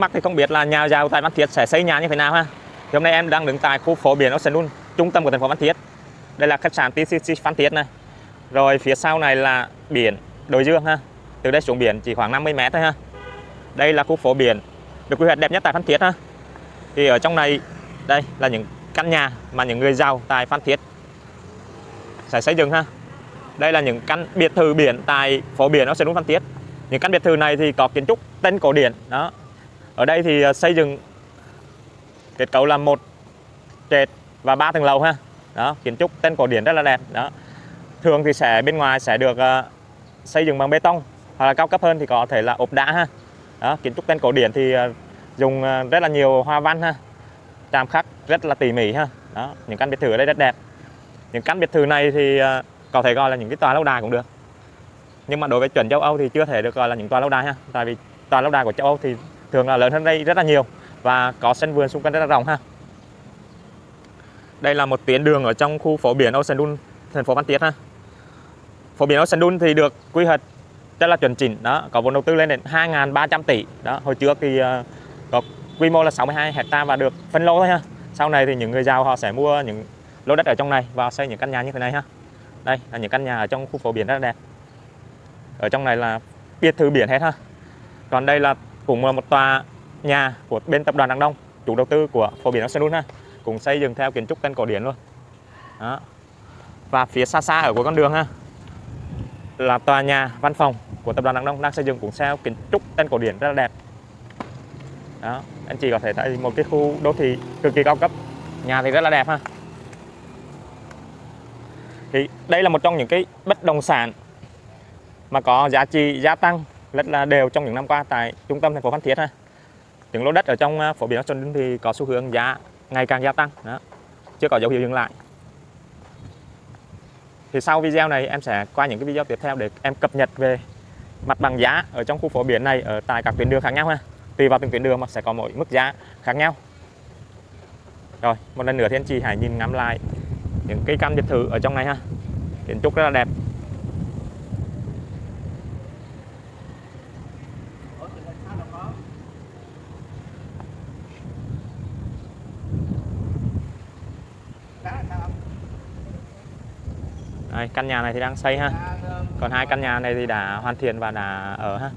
Mắc thì không biết là nhà giàu tại Phan Thiết sẽ xây nhà như thế nào ha. Thì hôm nay em đang đứng tại khu phố biển Ocean trung tâm của thành phố Phan Thiết. Đây là khách sạn TCC Phan Thiết này. Rồi phía sau này là biển Đồi Dương ha. Từ đây xuống biển chỉ khoảng 50 mét thôi ha. Đây là khu phố biển được quy hoạch đẹp nhất tại Phan Thiết ha. Thì ở trong này, đây là những căn nhà mà những người giàu tại Phan Thiết sẽ xây dựng ha. Đây là những căn biệt thự biển tại phố biển Ocean Phan Thiết. Những căn biệt thự này thì có kiến trúc, tên cổ điển, đó ở đây thì à, xây dựng kết cấu là một trệt và ba tầng lầu ha. Đó kiến trúc tên cổ điển rất là đẹp. Đó. Thường thì sẽ bên ngoài sẽ được uh, xây dựng bằng bê tông hoặc là cao cấp hơn thì có thể là ốp đá ha. Đó kiến trúc tên cổ điển thì uh, dùng uh, rất là nhiều hoa văn ha. Chạm khắc rất là tỉ mỉ ha. Đó những căn biệt thự ở đây rất đẹp. Những căn biệt thự này thì uh, có thể gọi là những cái tòa lâu đài cũng được. Nhưng mà đối với chuẩn châu Âu thì chưa thể được gọi là những tòa lâu đài ha. Tại vì tòa lâu đài của châu Âu thì thường là lớn hơn đây rất là nhiều và có sân vườn xung quanh rất là rộng ha. Đây là một tuyến đường ở trong khu phố biển Ocean Dune thành phố Phan Thiết ha. Phố biển Ocean Dune thì được quy hoạch rất là chuẩn chỉnh đó có vốn đầu tư lên đến 2.300 tỷ đó hồi trước thì uh, có quy mô là 62 hecta và được phân lô thôi ha. Sau này thì những người giàu họ sẽ mua những lô đất ở trong này và xây những căn nhà như thế này ha. Đây là những căn nhà ở trong khu phố biển rất là đẹp. Ở trong này là biệt thự biển hết ha. Còn đây là cũng là một tòa nhà của bên tập đoàn Đăng Đông, chủ đầu tư của phổ biển Ocean ha. Cũng xây dựng theo kiến trúc tên cổ điển luôn. Đó. và phía xa xa ở cuối con đường ha, là tòa nhà văn phòng của tập đoàn Đăng Đông đang xây dựng cũng theo kiến trúc tên cổ điển rất là đẹp. Đó. Anh chị có thể thấy một cái khu đô thị cực kỳ cao cấp. Nhà thì rất là đẹp ha. Thì đây là một trong những cái bất động sản mà có giá trị, gia tăng rất là đều trong những năm qua tại trung tâm thành phố Phan Thiết ha. Những lô đất ở trong à, phổ biến biển Xuân thì có xu hướng giá ngày càng gia tăng, đó. chưa có dấu hiệu dừng lại. Thì sau video này em sẽ qua những cái video tiếp theo để em cập nhật về mặt bằng giá ở trong khu phố biển này ở tại các tuyến đường khác nhau ha. Tùy vào từng tuyến đường mà sẽ có mỗi mức giá khác nhau. Rồi, một lần nữa thì anh chị hãy nhìn ngắm lại những cái căn biệt thự ở trong này ha. Kiến trúc rất là đẹp. Đây, căn nhà này thì đang xây ha. Còn hai căn nhà này thì đã hoàn thiện và đã ở ha.